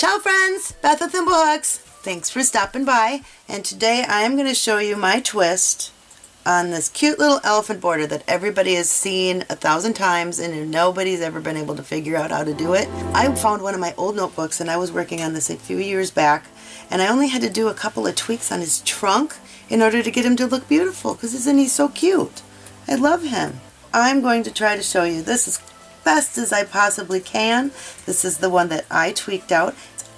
Ciao friends, Beth with Thimblehooks. Thanks for stopping by and today I am going to show you my twist on this cute little elephant border that everybody has seen a thousand times and nobody's ever been able to figure out how to do it. I found one of my old notebooks and I was working on this a few years back and I only had to do a couple of tweaks on his trunk in order to get him to look beautiful because isn't he so cute? I love him. I'm going to try to show you this as best as I possibly can. This is the one that I tweaked out. It's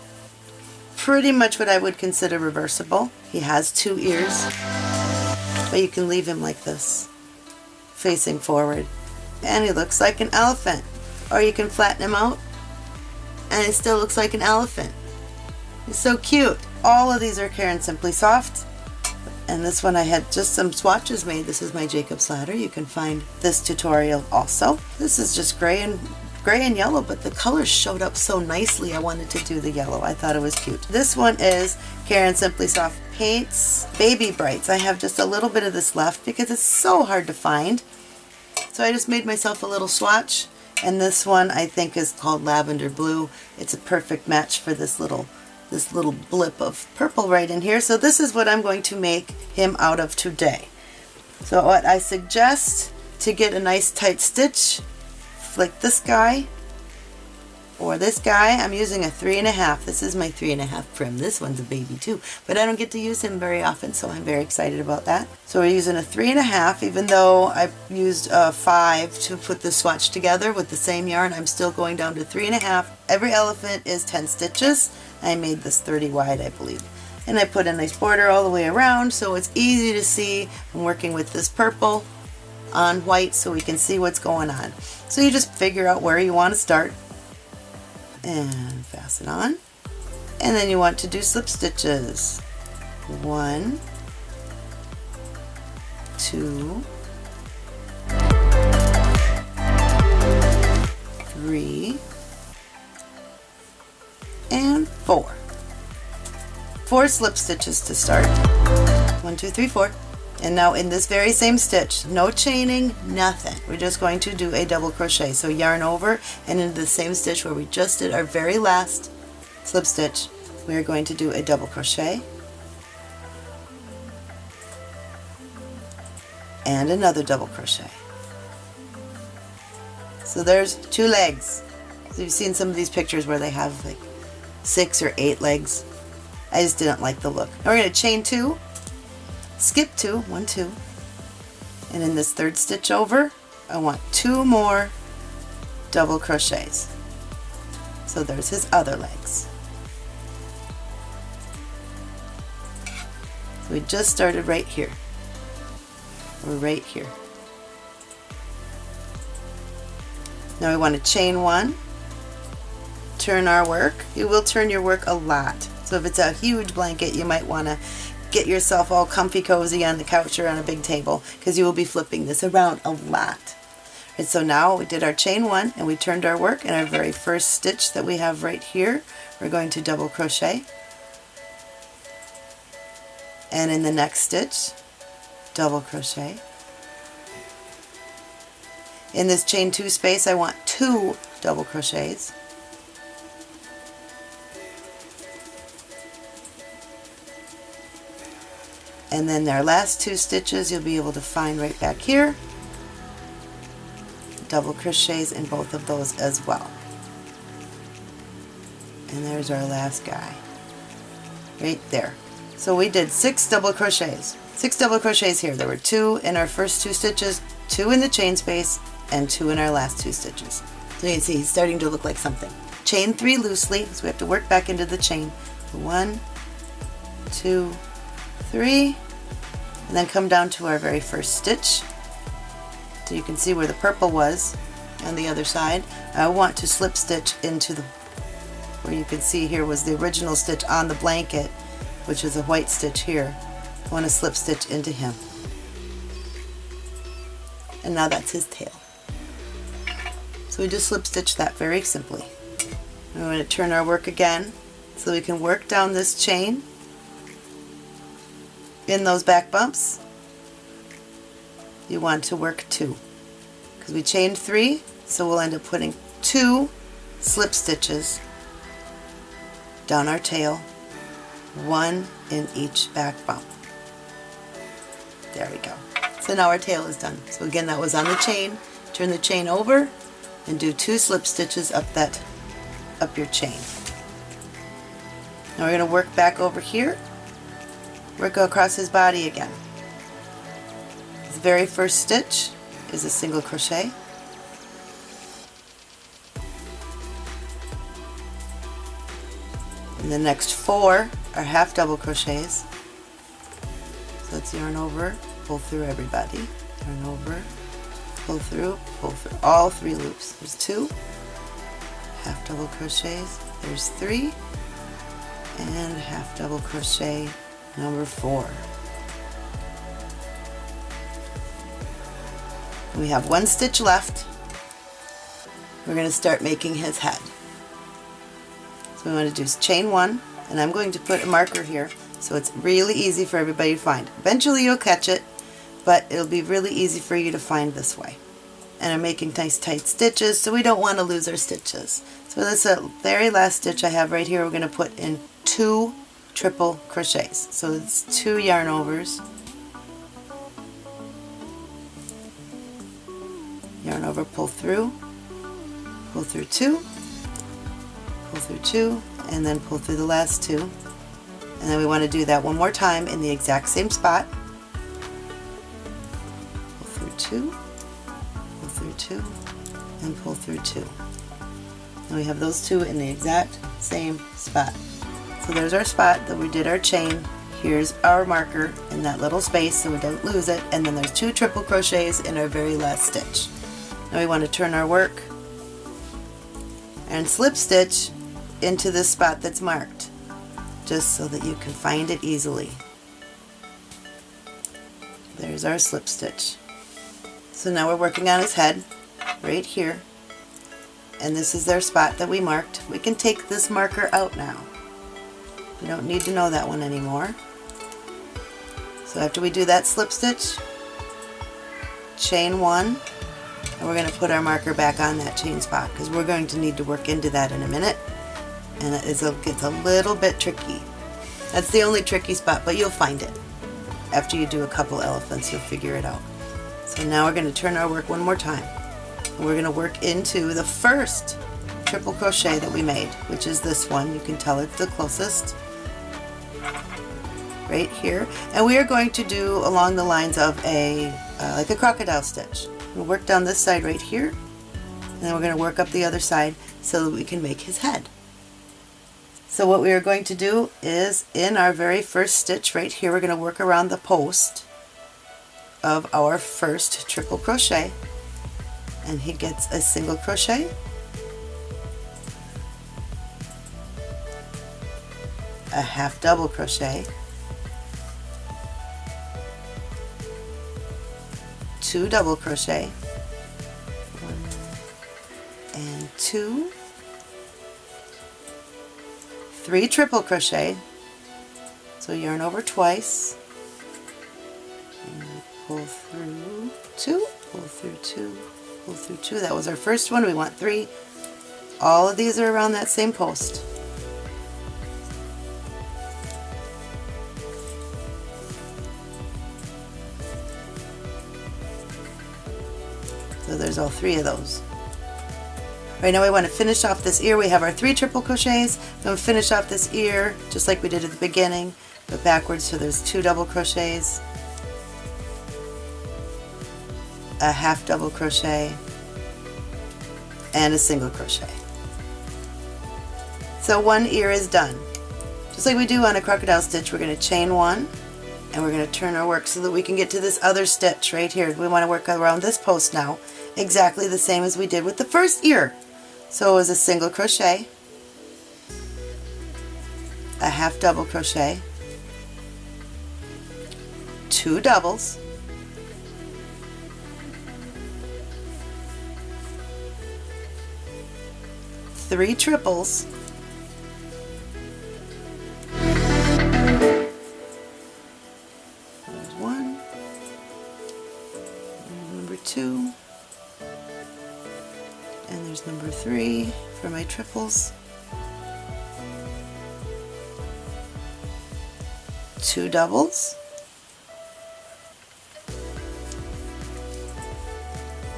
Pretty much what I would consider reversible. He has two ears. But you can leave him like this, facing forward. And he looks like an elephant. Or you can flatten him out, and it still looks like an elephant. He's so cute. All of these are Caron Simply Soft. And this one I had just some swatches made. This is my Jacob's Ladder. You can find this tutorial also. This is just gray and gray and yellow, but the colors showed up so nicely I wanted to do the yellow. I thought it was cute. This one is Caron Simply Soft Paints Baby Brights. I have just a little bit of this left because it's so hard to find. So I just made myself a little swatch and this one I think is called Lavender Blue. It's a perfect match for this little this little blip of purple right in here. So this is what I'm going to make him out of today. So what I suggest to get a nice tight stitch, flick this guy or this guy, I'm using a three and a half. This is my three and a half Prym. This one's a baby too, but I don't get to use him very often, so I'm very excited about that. So we're using a three and a half, even though I've used a five to put the swatch together with the same yarn, I'm still going down to three and a half. Every elephant is 10 stitches. I made this 30 wide, I believe. And I put a nice border all the way around, so it's easy to see. I'm working with this purple on white so we can see what's going on. So you just figure out where you want to start and fasten on. And then you want to do slip stitches. One, two, three, and four. Four slip stitches to start. One, two, three, four. And now in this very same stitch, no chaining, nothing. We're just going to do a double crochet. So yarn over and into the same stitch where we just did our very last slip stitch, we are going to do a double crochet and another double crochet. So there's two legs. So you've seen some of these pictures where they have like six or eight legs. I just didn't like the look. Now we're going to chain two skip two, one, two, and in this third stitch over, I want two more double crochets. So there's his other legs. We just started right here. We're right here. Now we want to chain one, turn our work. You will turn your work a lot. So if it's a huge blanket, you might want to get yourself all comfy cozy on the couch or on a big table because you will be flipping this around a lot. And so now we did our chain one and we turned our work in our very first stitch that we have right here. We're going to double crochet and in the next stitch double crochet. In this chain two space I want two double crochets and then our last two stitches you'll be able to find right back here. Double crochets in both of those as well. And there's our last guy. Right there. So we did six double crochets. Six double crochets here. There were two in our first two stitches two in the chain space and two in our last two stitches. So you can see he's starting to look like something. Chain three loosely so we have to work back into the chain. One two three, and then come down to our very first stitch. So you can see where the purple was on the other side. I want to slip stitch into the, where you can see here was the original stitch on the blanket, which is a white stitch here. I want to slip stitch into him. And now that's his tail. So we just slip stitch that very simply. We're going to turn our work again so we can work down this chain in those back bumps, you want to work two. Because we chained three, so we'll end up putting two slip stitches down our tail, one in each back bump. There we go. So now our tail is done. So again, that was on the chain. Turn the chain over and do two slip stitches up that up your chain. Now we're going to work back over here, work across his body again. His very first stitch is a single crochet. And the next four are half double crochets. So let's yarn over, pull through everybody, yarn over, pull through, pull through all three loops. There's two, half double crochets, there's three, and half double crochet number four. We have one stitch left. We're going to start making his head. So we want to do is chain one, and I'm going to put a marker here so it's really easy for everybody to find. Eventually you'll catch it, but it'll be really easy for you to find this way. And I'm making nice tight stitches, so we don't want to lose our stitches. So the very last stitch I have right here. We're going to put in two triple crochets. So it's two yarn overs. Yarn over, pull through, pull through two, pull through two, and then pull through the last two. And then we want to do that one more time in the exact same spot. Pull through two, pull through two, and pull through two. And we have those two in the exact same spot. So there's our spot that we did our chain. Here's our marker in that little space so we don't lose it. And then there's two triple crochets in our very last stitch. Now we want to turn our work and slip stitch into the spot that's marked just so that you can find it easily. There's our slip stitch. So now we're working on his head right here and this is their spot that we marked. We can take this marker out now. We don't need to know that one anymore. So after we do that slip stitch, chain one, and we're going to put our marker back on that chain spot because we're going to need to work into that in a minute and it is a, gets a little bit tricky. That's the only tricky spot, but you'll find it. After you do a couple elephants, you'll figure it out. So now we're going to turn our work one more time. We're going to work into the first triple crochet that we made, which is this one. You can tell it's the closest right here. And we are going to do along the lines of a uh, like a crocodile stitch. We'll work down this side right here and then we're going to work up the other side so that we can make his head. So what we are going to do is in our very first stitch right here we're going to work around the post of our first triple crochet. And he gets a single crochet a half double crochet. Two double crochet. And two. Three triple crochet. So yarn over twice. Pull through two pull through two pull through two. That was our first one. We want three. All of these are around that same post So there's all three of those. Right now we want to finish off this ear. We have our three triple crochets. Then we finish off this ear just like we did at the beginning, but backwards so there's two double crochets, a half double crochet, and a single crochet. So one ear is done. Just like we do on a crocodile stitch, we're going to chain one, and we're going to turn our work so that we can get to this other stitch right here. We want to work around this post now exactly the same as we did with the first ear. So it was a single crochet, a half double crochet, two doubles, three triples, triples, two doubles,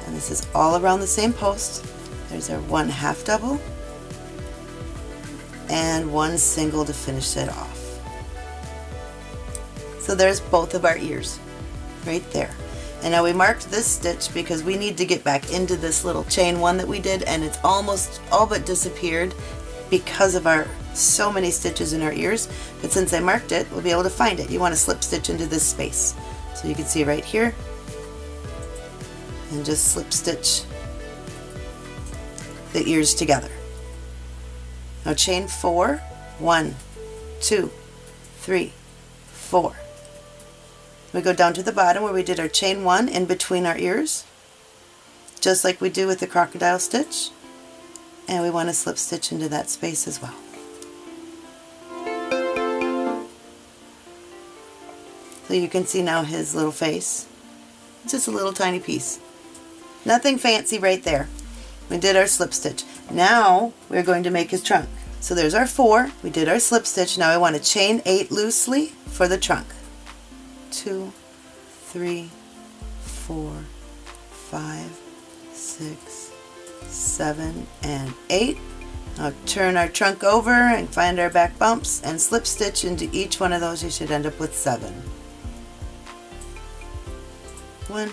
and this is all around the same post. There's our one half double and one single to finish it off. So there's both of our ears right there and now we marked this stitch because we need to get back into this little chain one that we did and it's almost all but disappeared because of our so many stitches in our ears but since I marked it we'll be able to find it. You want to slip stitch into this space. So you can see right here and just slip stitch the ears together. Now chain four, one, two, three, four. We go down to the bottom where we did our chain one in between our ears, just like we do with the crocodile stitch. And we want to slip stitch into that space as well. So you can see now his little face. Just a little tiny piece. Nothing fancy right there. We did our slip stitch. Now we're going to make his trunk. So there's our four. We did our slip stitch. Now I want to chain eight loosely for the trunk two, three, four, five, six, seven, and eight. Now turn our trunk over and find our back bumps and slip stitch into each one of those. You should end up with seven. One,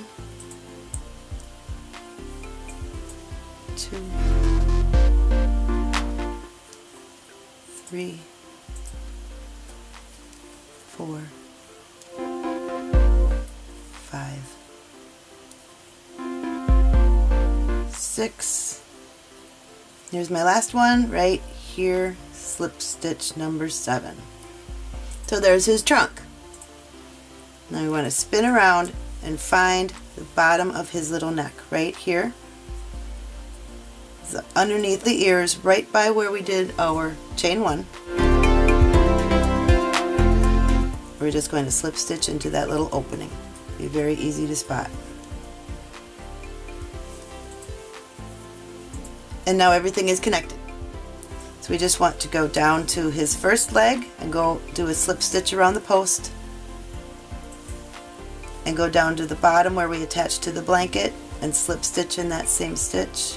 two, three, four, six. Here's my last one right here, slip stitch number seven. So there's his trunk. Now we want to spin around and find the bottom of his little neck right here. So underneath the ears, right by where we did our chain one. We're just going to slip stitch into that little opening. Be very easy to spot. And now everything is connected. So we just want to go down to his first leg and go do a slip stitch around the post and go down to the bottom where we attach to the blanket and slip stitch in that same stitch.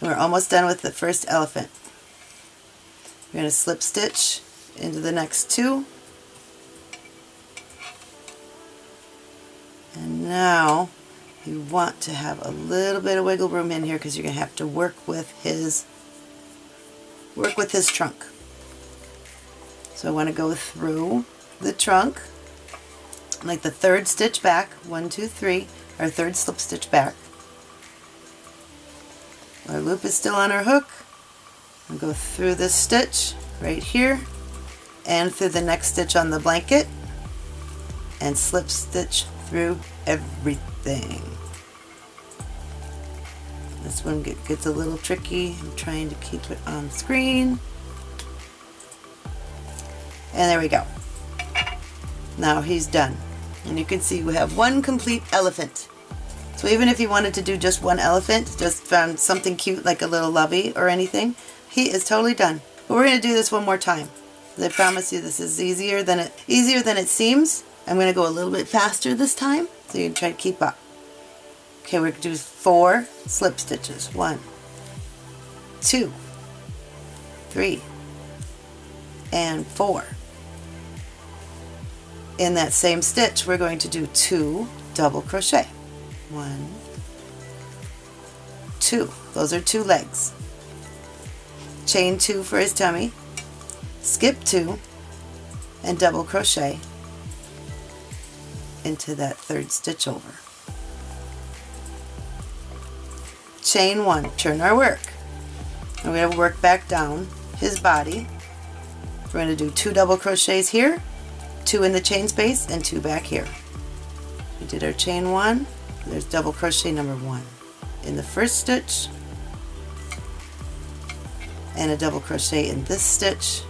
And we're almost done with the first elephant. We're going to slip stitch into the next two. And now you want to have a little bit of wiggle room in here because you're going to have to work with his work with his trunk. So I want to go through the trunk like the third stitch back, one, two, three, our third slip stitch back. Our loop is still on our hook. Go through this stitch right here and through the next stitch on the blanket and slip stitch through everything. This one get, gets a little tricky. I'm trying to keep it on screen. And there we go. Now he's done. And you can see we have one complete elephant. So even if you wanted to do just one elephant, just found something cute like a little lovey or anything, he is totally done. But we're going to do this one more time. I promise you this is easier than it easier than it seems. I'm going to go a little bit faster this time so you can try to keep up. Okay, we're going to do four slip stitches. One, two, three, and four. In that same stitch, we're going to do two double crochet. One, two. Those are two legs chain two for his tummy, skip two, and double crochet into that third stitch over. Chain one, turn our work. And we're going to work back down his body. We're going to do two double crochets here, two in the chain space, and two back here. We did our chain one, there's double crochet number one. In the first stitch, and a double crochet in this stitch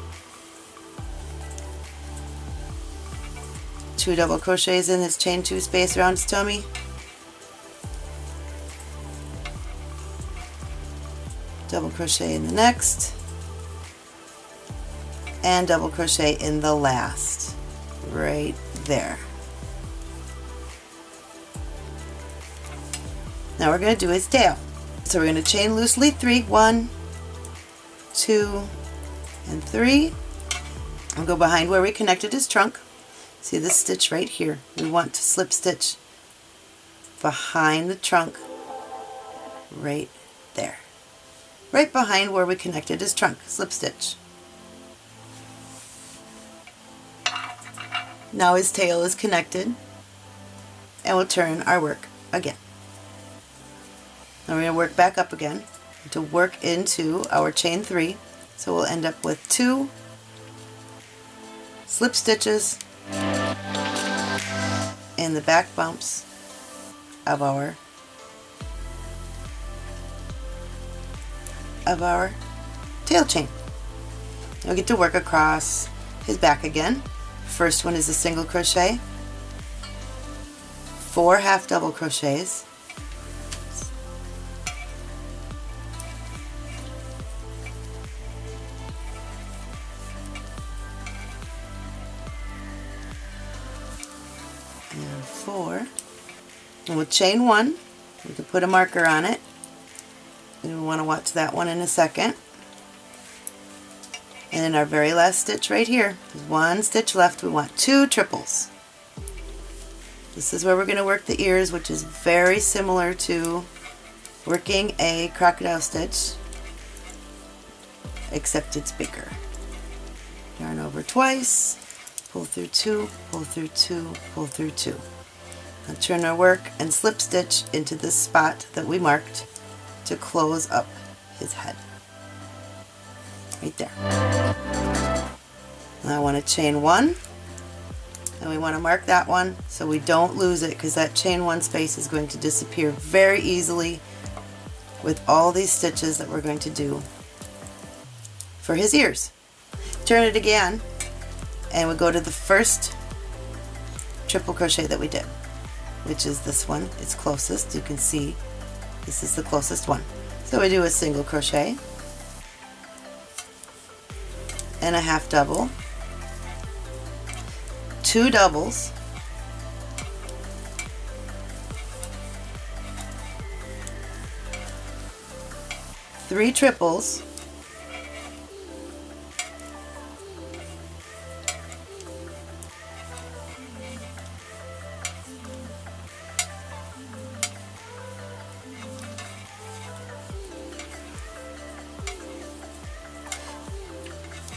two double crochets in this chain two space around his tummy double crochet in the next, and double crochet in the last, right there. Now we're going to do his tail. So we're going to chain loosely three, one, two, and three. I'll go behind where we connected his trunk. See this stitch right here. We want to slip stitch behind the trunk right there. Right behind where we connected his trunk. Slip stitch. Now his tail is connected and we'll turn our work again. Now we're going to work back up again to work into our chain three. So we'll end up with two slip stitches in the back bumps of our of our tail chain. We get to work across his back again. First one is a single crochet, four half double crochets, And with chain one, we can put a marker on it. And we want to watch that one in a second. And in our very last stitch right here, there's one stitch left, we want two triples. This is where we're going to work the ears, which is very similar to working a crocodile stitch, except it's bigger. Yarn over twice, pull through two, pull through two, pull through two. Turn our work and slip stitch into this spot that we marked to close up his head. Right there. Now I want to chain one and we want to mark that one so we don't lose it because that chain one space is going to disappear very easily with all these stitches that we're going to do for his ears. Turn it again and we go to the first triple crochet that we did which is this one. It's closest. You can see this is the closest one. So we do a single crochet and a half double, two doubles, three triples,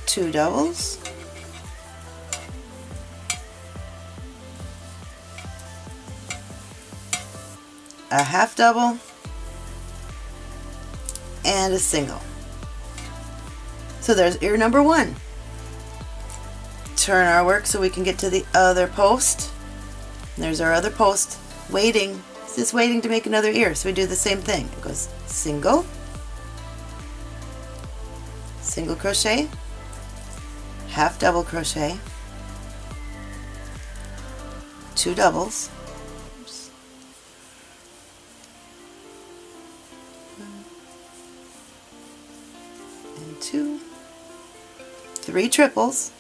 two doubles, a half double, and a single. So there's ear number one. Turn our work so we can get to the other post. There's our other post waiting. It's just waiting to make another ear. So we do the same thing. It goes single, single crochet, half double crochet, two doubles, and two, three triples,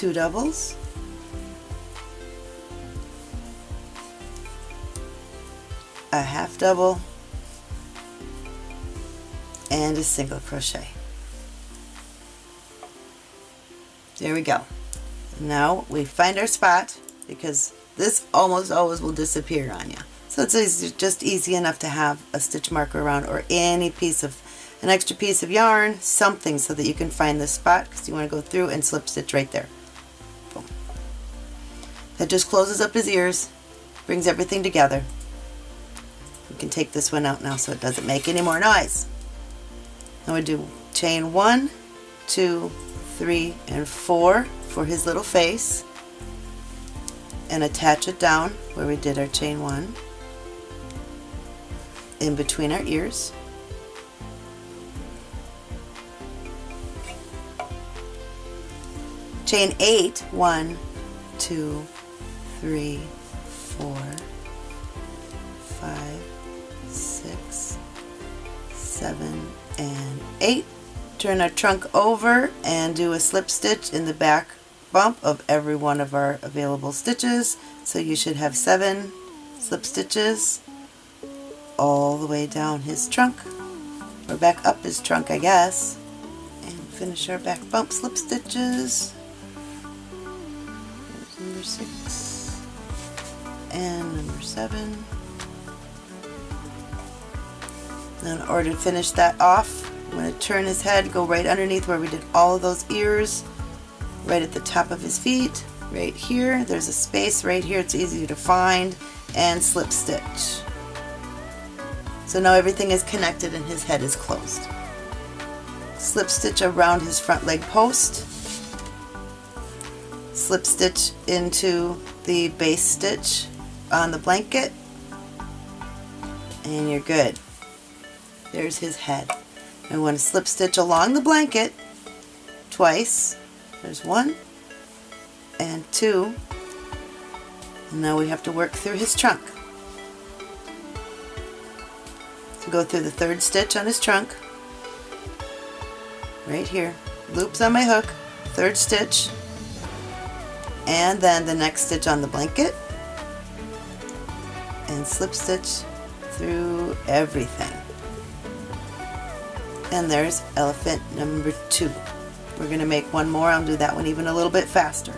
two doubles, a half double, and a single crochet. There we go. Now we find our spot because this almost always will disappear on you. So it's just easy enough to have a stitch marker around or any piece of an extra piece of yarn, something so that you can find the spot because you want to go through and slip stitch right there. That just closes up his ears, brings everything together. We can take this one out now so it doesn't make any more noise. Now we do chain one, two, three, and four for his little face and attach it down where we did our chain one in between our ears. Chain eight, one, two, three, four, five, six, seven, and eight. Turn our trunk over and do a slip stitch in the back bump of every one of our available stitches. So you should have seven slip stitches all the way down his trunk, or back up his trunk I guess, and finish our back bump slip stitches. There's number six and number seven. Now in order to finish that off, I'm going to turn his head, go right underneath where we did all of those ears, right at the top of his feet, right here. There's a space right here, it's easy to find, and slip stitch. So now everything is connected and his head is closed. Slip stitch around his front leg post. Slip stitch into the base stitch on the blanket. And you're good. There's his head. I want to slip stitch along the blanket twice. There's one and two. And now we have to work through his trunk. So go through the third stitch on his trunk, right here, loops on my hook, third stitch, and then the next stitch on the blanket, and slip stitch through everything. And there's elephant number two. We're going to make one more. I'll do that one even a little bit faster.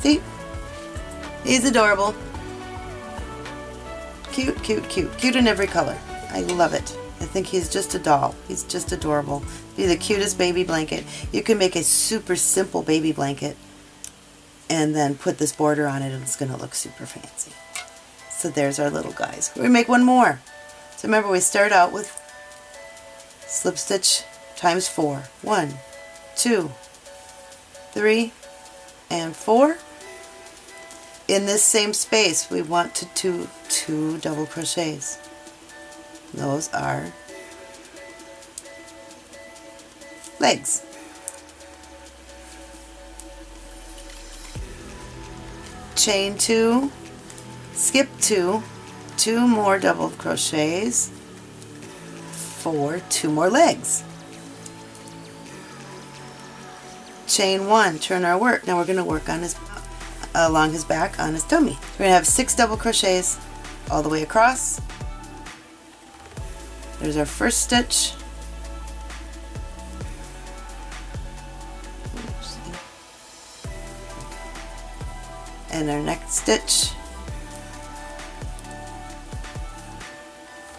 See? He's adorable. Cute, cute, cute. Cute in every color. I love it. I think he's just a doll. He's just adorable. Be the cutest baby blanket. You can make a super simple baby blanket and then put this border on it and it's going to look super fancy. So there's our little guys. We make one more. So remember we start out with slip stitch times four. One, two, three, and four in this same space we want to do two double crochets those are legs chain two skip two two more double crochets for two more legs chain one turn our work now we're going to work on his along his back on his tummy. We're going to have six double crochets all the way across. There's our first stitch. And our next stitch.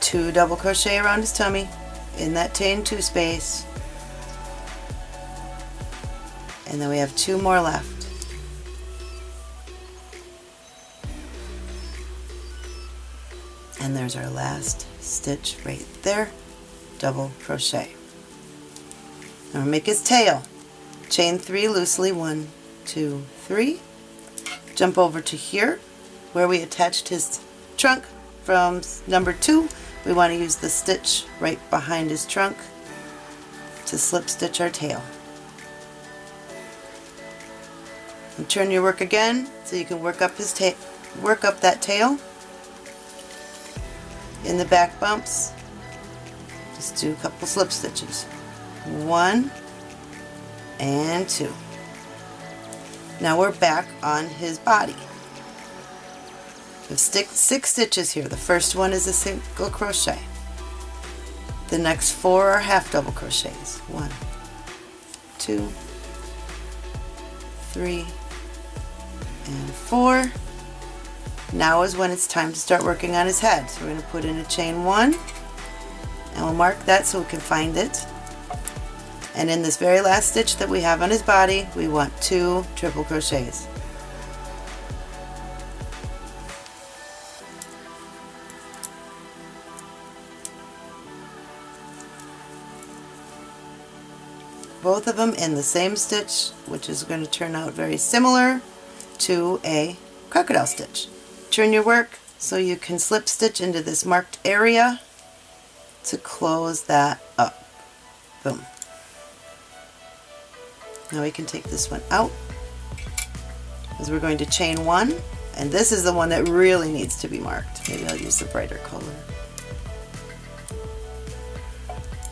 Two double crochet around his tummy in that chain two space. And then we have two more left. and there's our last stitch right there double crochet now we make his tail chain three loosely one two three jump over to here where we attached his trunk from number two we want to use the stitch right behind his trunk to slip stitch our tail and turn your work again so you can work up his tail work up that tail in the back bumps, just do a couple slip stitches. One and two. Now we're back on his body. Six, six stitches here. The first one is a single crochet. The next four are half double crochets. One, two, three, and four. Now is when it's time to start working on his head. So we're going to put in a chain one and we'll mark that so we can find it and in this very last stitch that we have on his body we want two triple crochets both of them in the same stitch which is going to turn out very similar to a crocodile stitch. Turn your work so you can slip stitch into this marked area to close that up. Boom. Now we can take this one out as we're going to chain one and this is the one that really needs to be marked. Maybe I'll use the brighter color.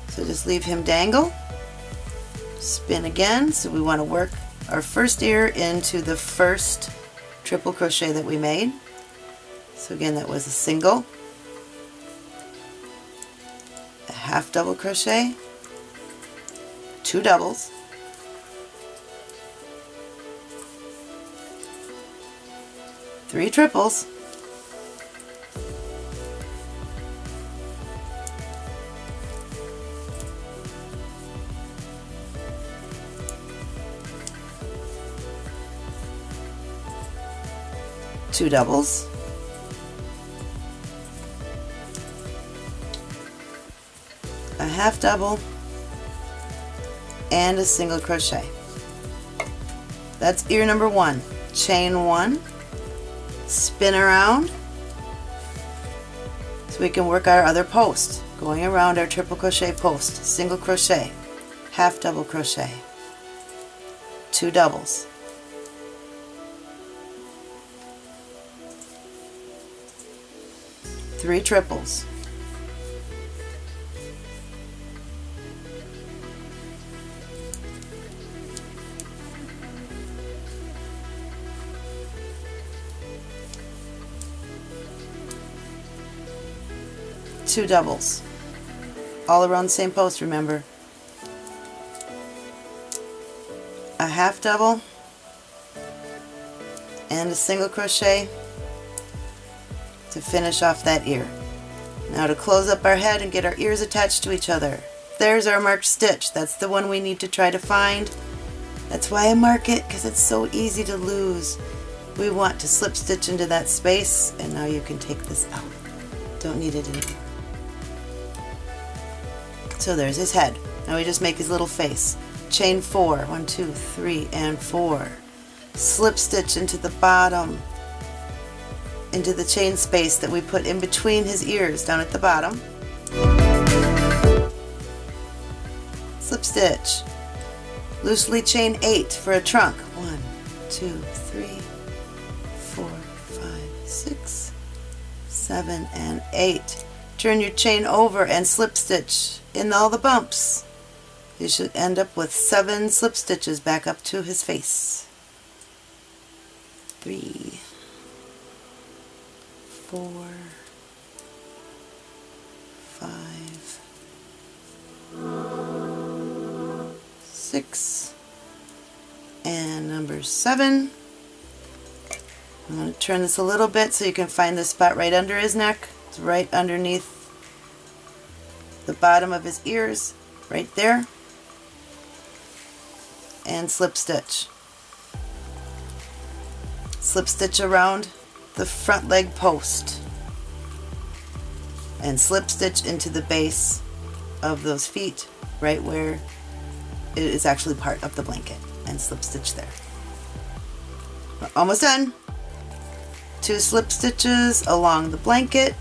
So just leave him dangle, spin again, so we want to work our first ear into the first triple crochet that we made. So again that was a single, a half double crochet, two doubles, three triples, two doubles, a half double, and a single crochet. That's ear number one. Chain one, spin around, so we can work our other post. Going around our triple crochet post, single crochet, half double crochet, two doubles, three triples, two doubles all around the same post remember a half double and a single crochet to finish off that ear. Now to close up our head and get our ears attached to each other. There's our marked stitch. That's the one we need to try to find. That's why I mark it because it's so easy to lose. We want to slip stitch into that space and now you can take this out. Don't need it anymore. So there's his head. Now we just make his little face. Chain four, one, two, three, and four. Slip stitch into the bottom into the chain space that we put in between his ears down at the bottom. Slip stitch. Loosely chain 8 for a trunk. One, two, three, four, five, six, seven, and 8. Turn your chain over and slip stitch in all the bumps. You should end up with 7 slip stitches back up to his face. 3 four, five, six, and number seven. I'm going to turn this a little bit so you can find the spot right under his neck. It's right underneath the bottom of his ears, right there. And slip stitch. Slip stitch around the front leg post and slip stitch into the base of those feet right where it is actually part of the blanket and slip stitch there. We're almost done. Two slip stitches along the blanket.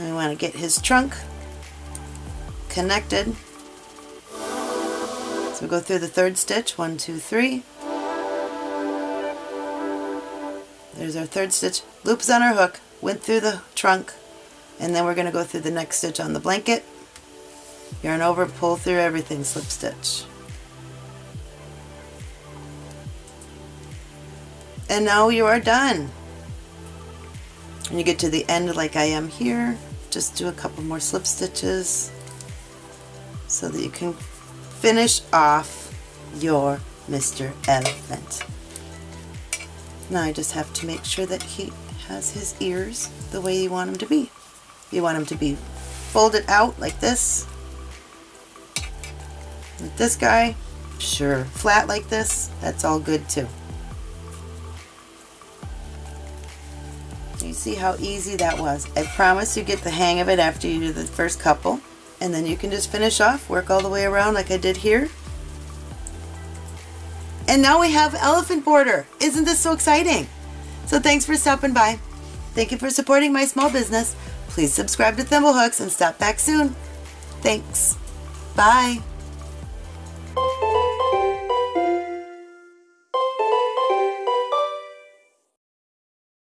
And we want to get his trunk connected. So we go through the third stitch, one, two, three. There's our third stitch. Loops on our hook, went through the trunk, and then we're going to go through the next stitch on the blanket. Yarn over, pull through everything, slip stitch. And now you are done. When you get to the end like I am here, just do a couple more slip stitches so that you can finish off your Mr. Elephant. Now I just have to make sure that he has his ears the way you want him to be. You want him to be folded out like this. With this guy, sure. Flat like this, that's all good too. You see how easy that was. I promise you get the hang of it after you do the first couple. And then you can just finish off, work all the way around like I did here. And now we have elephant border. Isn't this so exciting? So thanks for stopping by. Thank you for supporting my small business. Please subscribe to Thimblehooks and stop back soon. Thanks. Bye.